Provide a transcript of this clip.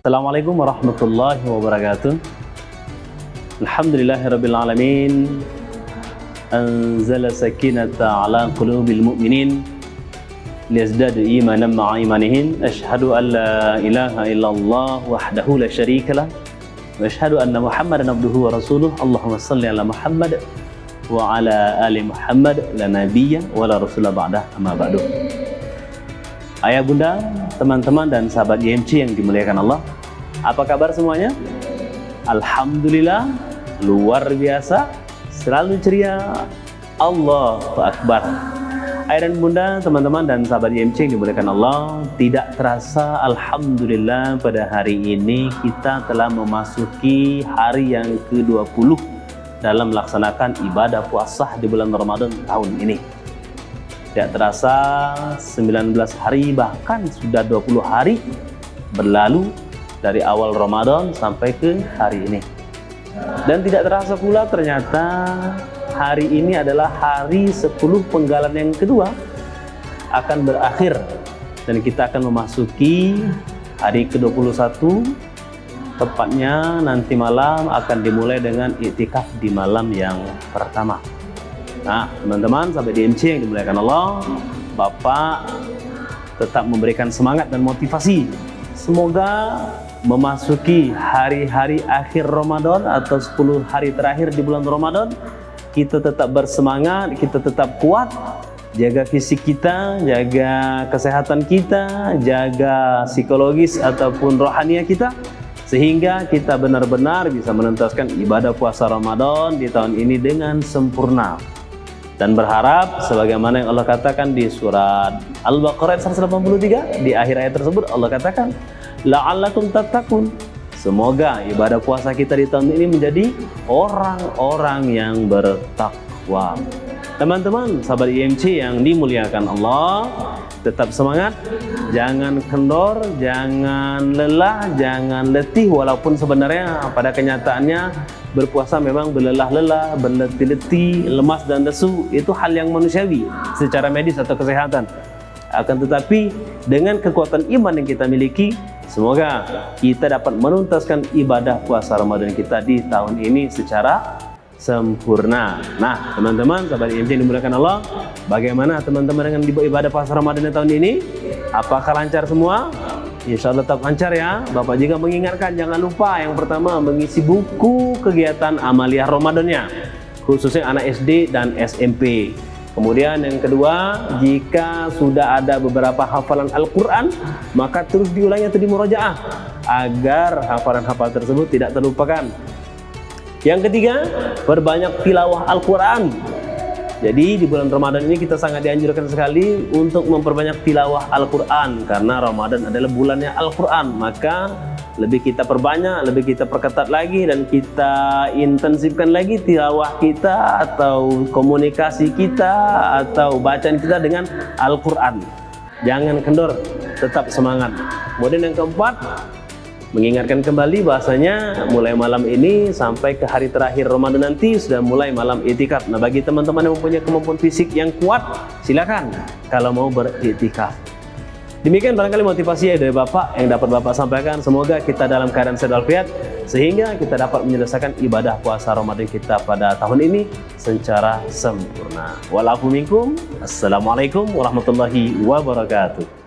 السلام عليكم ورحمة الله وبركاته الحمد لله رب العالمين أنزل سكينة على قلوب المؤمنين ليزداد إيمانا مع إيمانهم أشهد أن لا إله إلا الله وحده لا شريك له وأشهد أن محمدا عبده ورسوله اللهم صل على محمد وعلى آل محمد لا نبي ولا رسول بعده أما بعده Ayah bunda, teman-teman dan sahabat GMC yang dimuliakan Allah. Apa kabar semuanya? Alhamdulillah, luar biasa, selalu ceria. Allahu Akbar. Ayah dan bunda, teman-teman dan sahabat YMC yang dimuliakan Allah Tidak terasa Alhamdulillah pada hari ini kita telah memasuki hari yang ke-20 Dalam melaksanakan ibadah puasa di bulan Ramadan tahun ini. Tidak terasa 19 hari bahkan sudah 20 hari berlalu dari awal Ramadan sampai ke hari ini. Dan tidak terasa pula ternyata hari ini adalah hari 10 penggalan yang kedua akan berakhir dan kita akan memasuki hari ke-21 tepatnya nanti malam akan dimulai dengan iktikaf di malam yang pertama. Nah, teman-teman sampai di MC yang dimuliakan Allah, Bapak tetap memberikan semangat dan motivasi. Semoga memasuki hari-hari akhir Ramadan atau 10 hari terakhir di bulan Ramadan, kita tetap bersemangat, kita tetap kuat, jaga fisik kita, jaga kesehatan kita, jaga psikologis ataupun rohania kita, sehingga kita benar-benar bisa menuntaskan ibadah puasa Ramadan di tahun ini dengan sempurna dan berharap sebagaimana yang Allah katakan di surat Al-Baqarah ayat 183 di akhir ayat tersebut Allah katakan la'allakum tattaqun. Semoga ibadah puasa kita di tahun ini menjadi orang-orang yang bertakwa. Teman-teman sahabat IMC yang dimuliakan Allah tetap semangat jangan kendor jangan lelah jangan letih walaupun sebenarnya pada kenyataannya berpuasa memang berlelah-lelah, berletih-letih, lemas dan lesu itu hal yang manusiawi secara medis atau kesehatan. Akan tetapi dengan kekuatan iman yang kita miliki, semoga kita dapat menuntaskan ibadah puasa Ramadan kita di tahun ini secara sempurna. Nah, teman-teman, sahabat IMC yang dimuliakan Allah, bagaimana teman-teman dengan ibadah puasa Ramadan tahun ini? Apakah lancar semua? Insya Allah tetap lancar ya. Bapak juga mengingatkan jangan lupa yang pertama mengisi buku kegiatan amaliyah Ramadannya khususnya anak SD dan SMP. Kemudian yang kedua, jika sudah ada beberapa hafalan Al-Quran, maka terus diulangi atau dimurajaah agar hafalan-hafalan tersebut tidak terlupakan. Yang ketiga, perbanyak tilawah Al-Quran. Jadi di bulan Ramadan ini kita sangat dianjurkan sekali untuk memperbanyak tilawah Al-Quran. Karena Ramadan adalah bulannya Al-Quran. Maka lebih kita perbanyak, lebih kita perketat lagi Dan kita intensifkan lagi tilawah kita Atau komunikasi kita Atau bacaan kita dengan Al-Quran. Jangan kendor, tetap semangat. Kemudian yang keempat mengingatkan kembali bahasanya mulai malam ini sampai ke hari terakhir Ramadan nanti sudah mulai malam itikaf. Nah bagi teman-teman yang mempunyai kemampuan fisik yang kuat silakan kalau mau beritikaf. Demikian barangkali motivasi dari Bapak yang dapat Bapak sampaikan. Semoga kita dalam keadaan sehat walafiat sehingga kita dapat menyelesaikan ibadah puasa Ramadan kita pada tahun ini secara sempurna. Walafu. Assalamualaikum warahmatullahi wabarakatuh.